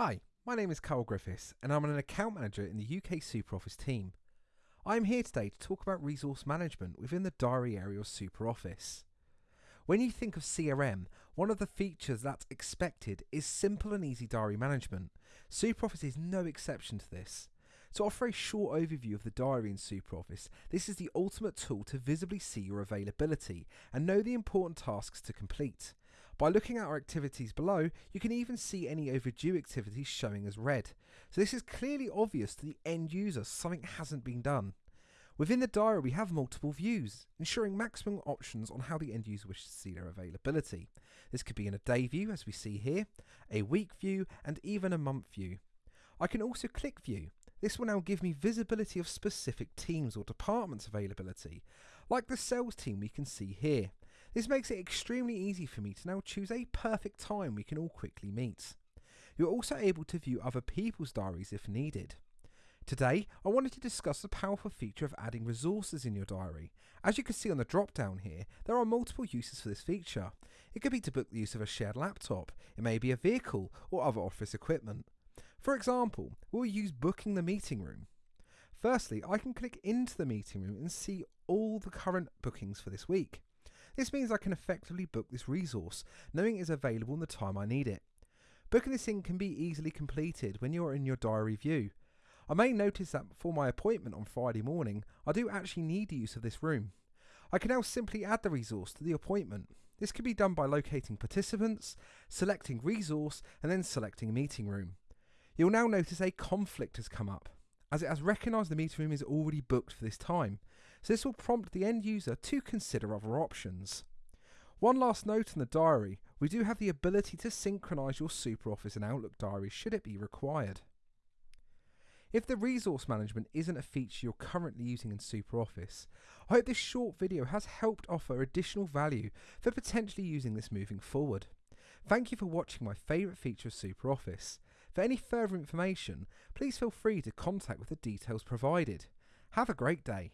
Hi, my name is Carl Griffiths and I'm an account manager in the UK SuperOffice team. I am here today to talk about resource management within the diary area of SuperOffice. When you think of CRM, one of the features that's expected is simple and easy diary management. SuperOffice is no exception to this. To offer a short overview of the diary in SuperOffice, this is the ultimate tool to visibly see your availability and know the important tasks to complete. By looking at our activities below, you can even see any overdue activities showing as red. So this is clearly obvious to the end user something hasn't been done. Within the diary, we have multiple views, ensuring maximum options on how the end user wishes to see their availability. This could be in a day view, as we see here, a week view, and even a month view. I can also click view, this will now give me visibility of specific teams or departments availability, like the sales team we can see here. This makes it extremely easy for me to now choose a perfect time we can all quickly meet. You're also able to view other people's diaries if needed. Today, I wanted to discuss the powerful feature of adding resources in your diary. As you can see on the drop down here, there are multiple uses for this feature. It could be to book the use of a shared laptop, it may be a vehicle or other office equipment. For example, we'll use booking the meeting room. Firstly, I can click into the meeting room and see all the current bookings for this week. This means I can effectively book this resource, knowing it is available in the time I need it. Booking this in can be easily completed when you're in your diary view. I may notice that for my appointment on Friday morning, I do actually need the use of this room. I can now simply add the resource to the appointment. This can be done by locating participants, selecting resource, and then selecting meeting room. You'll now notice a conflict has come up, as it has recognised the meeting room is already booked for this time, so this will prompt the end user to consider other options. One last note in the diary, we do have the ability to synchronise your SuperOffice and Outlook diaries should it be required. If the resource management isn't a feature you're currently using in SuperOffice, I hope this short video has helped offer additional value for potentially using this moving forward. Thank you for watching my favourite feature of SuperOffice. For any further information, please feel free to contact with the details provided. Have a great day.